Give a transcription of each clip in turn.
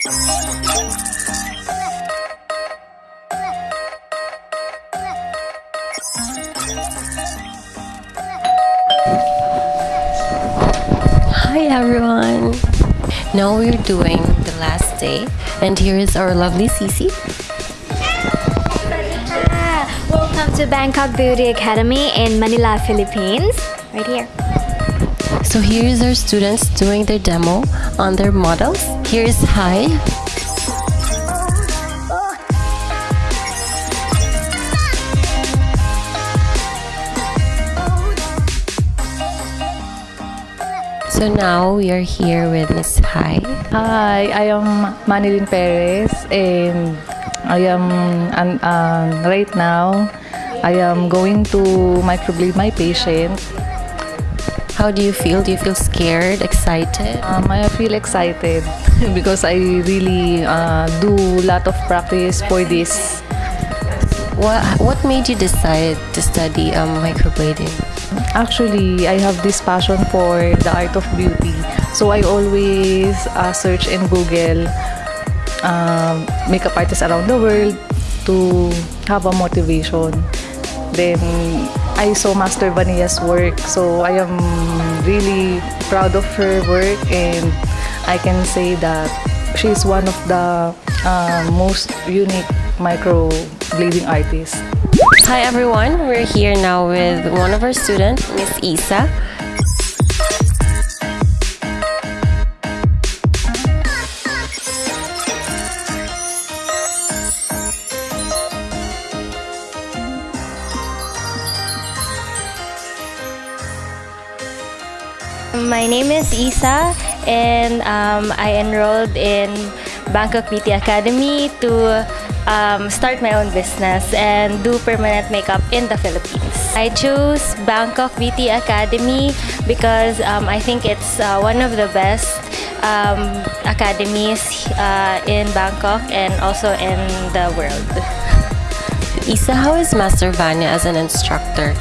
Hi everyone! Now we're doing the last day, and here is our lovely Cece. Welcome to Bangkok Beauty Academy in Manila, Philippines. Right here. So here is our students doing their demo on their models. Here is Hi. So now we are here with Miss Hai. Hi, I am Manilin Perez and I am and uh, right now I am going to microblade my patient. How do you feel? Do you feel scared, excited? Um, I feel excited because I really uh, do a lot of practice for this. What, what made you decide to study um, microblading? Actually, I have this passion for the art of beauty. So I always uh, search in Google um, makeup artists around the world to have a motivation. Then I saw Master Vanilla's work. So I am really proud of her work and I can say that she's one of the uh, most unique microblading artists. Hi everyone, we're here now with one of our students, Miss Isa. My name is Isa and um, I enrolled in Bangkok Beauty Academy to um, start my own business and do permanent makeup in the Philippines. I chose Bangkok Beauty Academy because um, I think it's uh, one of the best um, academies uh, in Bangkok and also in the world. Isa, how is Master Vanya as an instructor?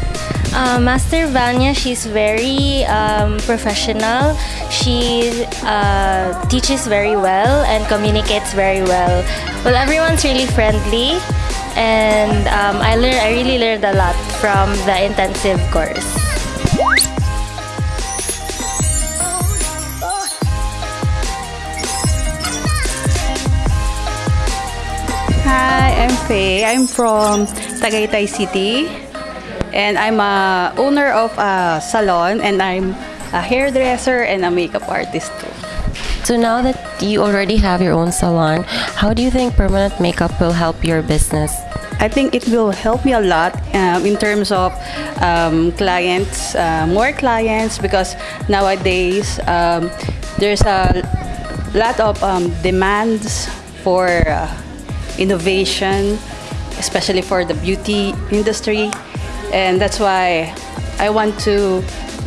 Uh, Master Vanya, she's very um, professional. She uh, teaches very well and communicates very well. Well, everyone's really friendly, and um, I learn. I really learned a lot from the intensive course. Hi, I'm Faye. I'm from Tagaytay City. And I'm a owner of a salon and I'm a hairdresser and a makeup artist too. So now that you already have your own salon, how do you think permanent makeup will help your business? I think it will help me a lot um, in terms of um, clients, uh, more clients because nowadays um, there's a lot of um, demands for uh, innovation, especially for the beauty industry. And that's why I want to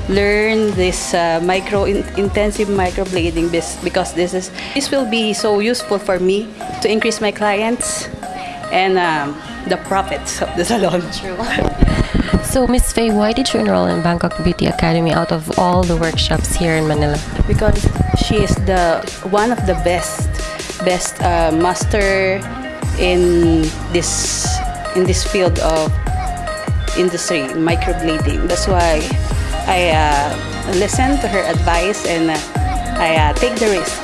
learn this uh, micro in, intensive microblading because this is this will be so useful for me to increase my clients and um, the profits of the salon. True. So, Miss Faye, why did you enroll in Bangkok Beauty Academy out of all the workshops here in Manila? because she is the one of the best best uh, master in this in this field of industry microblading that's why i uh, listen to her advice and uh, i uh, take the risk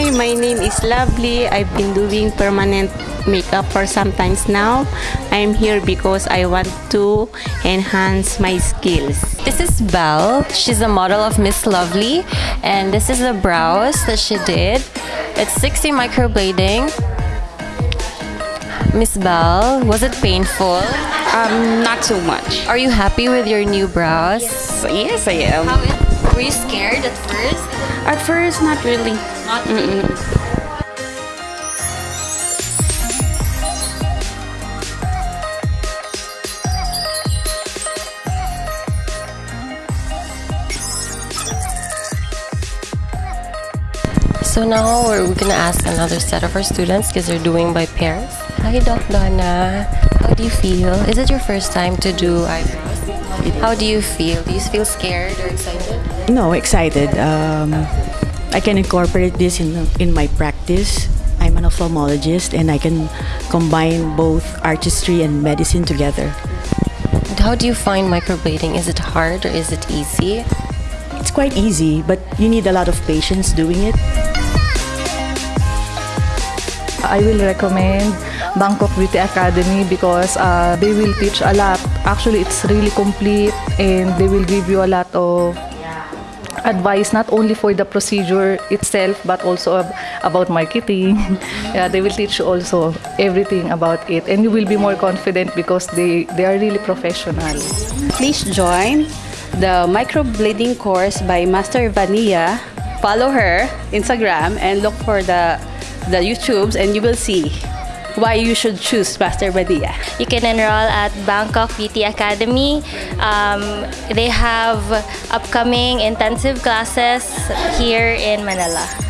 Hi, my name is Lovely. I've been doing permanent makeup for some times now. I'm here because I want to enhance my skills. This is Belle. She's a model of Miss Lovely, and this is the brows that she did. It's 60 microblading. Miss Belle, was it painful? Um, not so much. Are you happy with your new brows? So, yes, I am. How it, were you scared at first? At first, not really. Not Mm-mm. So now we're, gonna ask another set of our students because they're doing by pairs. Hi, Doc Donna. How do you feel? Is it your first time to do eyebrows? How do you feel? Do you feel scared or excited? No, excited. Um, I can incorporate this in in my practice. I'm an ophthalmologist, and I can combine both artistry and medicine together. How do you find microblading? Is it hard or is it easy? It's quite easy, but you need a lot of patience doing it. I will recommend Bangkok Beauty Academy because uh, they will teach a lot. Actually, it's really complete and they will give you a lot of advice not only for the procedure itself but also ab- about marketing. yeah, they will teach you also everything about it and you will be more confident because they, they are really professional. Please join the microblading course by Master Vania. Follow her Instagram and look for the the YouTubes and you will see why you should choose Master Vania. You can enroll at Bangkok Beauty Academy. Um, they have upcoming intensive classes here in Manila.